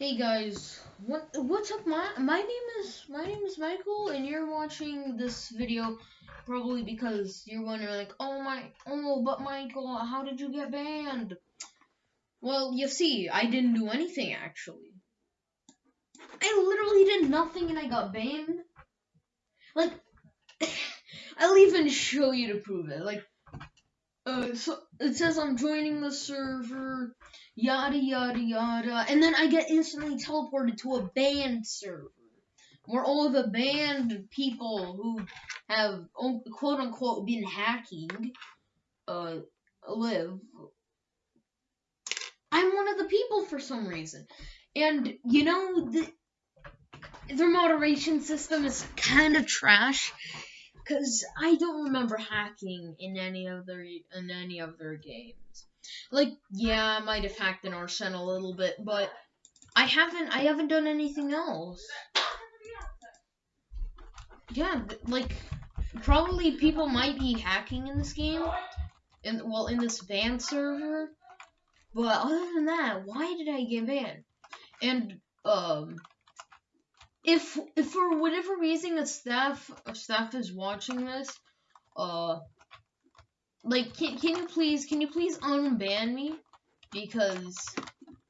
Hey guys, what what's up? My my name is my name is Michael, and you're watching this video probably because you're wondering like, oh my, oh, but Michael, how did you get banned? Well, you see, I didn't do anything actually. I literally did nothing, and I got banned. Like, I'll even show you to prove it. Like, uh, so it says I'm joining the server, yada yada yada, and then I get instantly teleported to a banned server where all of the banned people who have quote unquote been hacking uh live. I'm one of the people for some reason, and you know the their moderation system is kind of trash because I don't remember hacking in any other in any of their games. Like, yeah, I might have hacked an Arsenal a little bit, but I haven't I haven't done anything else. Yeah, like probably people might be hacking in this game, in well in this ban server. But other than that, why did I get banned? And um if if for whatever reason a staff a staff is watching this, uh, like can can you please can you please unban me because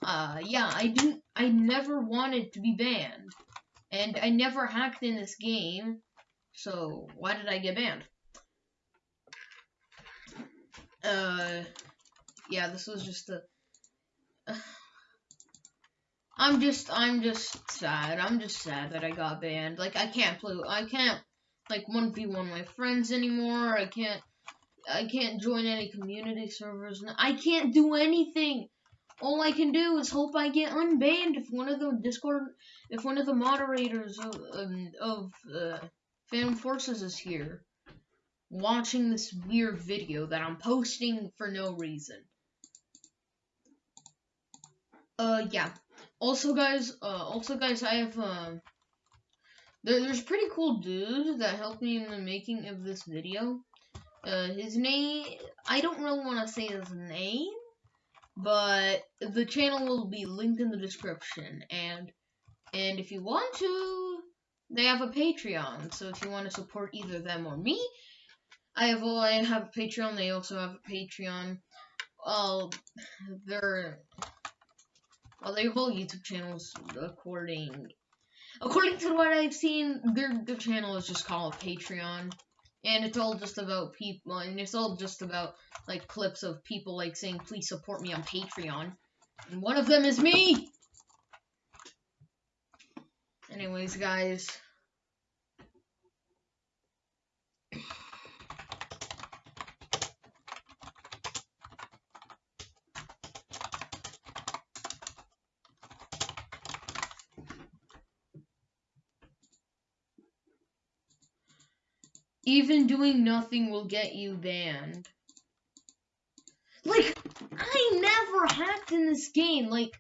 uh yeah I do I never wanted to be banned and I never hacked in this game so why did I get banned? Uh yeah this was just a. I'm just I'm just sad. I'm just sad that I got banned. Like I can't play I can't like 1v1 my friends anymore. I can't I can't join any community servers. I can't do anything. All I can do is hope I get unbanned if one of the Discord if one of the moderators of um, of uh, Phantom Forces is here watching this weird video that I'm posting for no reason. Uh yeah. Also, guys, uh, also, guys, I have, um, there, there's a pretty cool dude that helped me in the making of this video. Uh, his name, I don't really want to say his name, but the channel will be linked in the description, and, and if you want to, they have a Patreon, so if you want to support either them or me, I have, well, I have a Patreon, they also have a Patreon, uh, they're, well, their whole YouTube channels, according according to what I've seen, their their channel is just called Patreon, and it's all just about people, and it's all just about like clips of people like saying, "Please support me on Patreon," and one of them is me. Anyways, guys. Even doing nothing will get you banned. Like, I never hacked in this game. Like,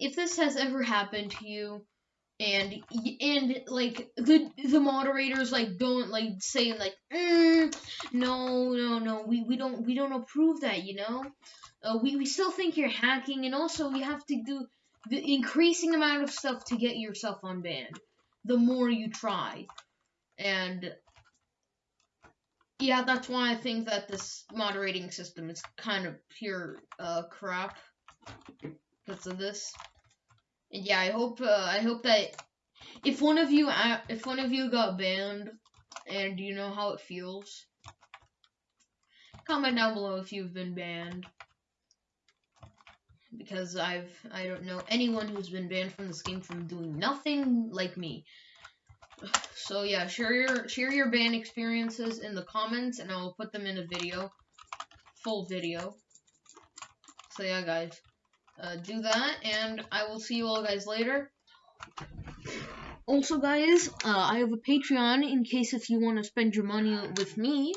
if this has ever happened to you, and and like the the moderators like don't like saying like mm, no no no we we don't we don't approve that you know uh, we we still think you're hacking and also you have to do the increasing amount of stuff to get yourself unbanned the more you try and yeah, that's why I think that this moderating system is kind of pure uh, crap because of this. And yeah, I hope uh, I hope that if one of you uh, if one of you got banned and you know how it feels, comment down below if you've been banned. Because I've I don't know anyone who's been banned from this game from doing nothing like me. So yeah, share your share your band experiences in the comments, and I will put them in a video, full video. So yeah, guys, uh, do that, and I will see you all guys later. Also, guys, uh, I have a Patreon in case if you want to spend your money with me,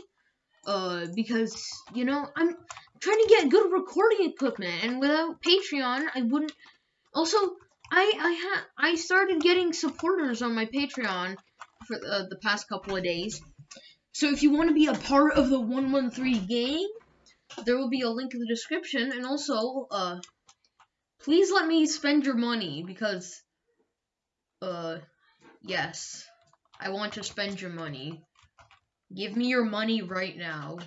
uh, because you know I'm trying to get good recording equipment, and without Patreon, I wouldn't. Also, I I ha I started getting supporters on my Patreon for uh, the past couple of days. So if you want to be a part of the 113 gang, there will be a link in the description. And also, uh, Please let me spend your money because, uh, yes, I want to spend your money. Give me your money right now.